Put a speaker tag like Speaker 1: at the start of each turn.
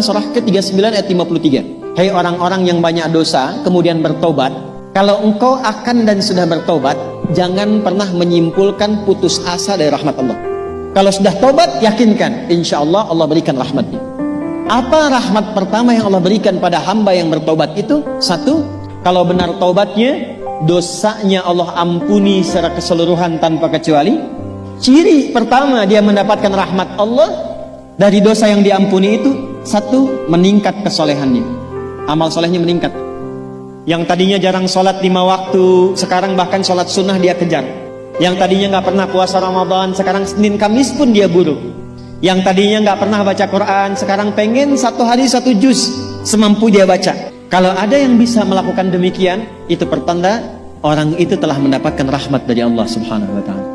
Speaker 1: Surah ke-39 ayat 53. Hei orang-orang yang banyak dosa, kemudian bertobat. Kalau engkau akan dan sudah bertobat, jangan pernah menyimpulkan putus asa dari rahmat Allah. Kalau sudah tobat, yakinkan, insya Allah Allah berikan rahmatnya. Apa rahmat pertama yang Allah berikan pada hamba yang bertobat itu? Satu, kalau benar tobatnya, dosanya Allah ampuni secara keseluruhan tanpa kecuali. Ciri pertama dia mendapatkan rahmat Allah dari dosa yang diampuni itu satu, meningkat kesolehannya. Amal solehnya meningkat. Yang tadinya jarang sholat lima waktu, sekarang bahkan sholat sunnah dia kejar. Yang tadinya nggak pernah puasa Ramadan, sekarang Senin Kamis pun dia buru. Yang tadinya nggak pernah baca Quran, sekarang pengen satu hari satu juz, semampu dia baca. Kalau ada yang bisa melakukan demikian, itu pertanda orang itu telah mendapatkan rahmat dari Allah Subhanahu wa taala.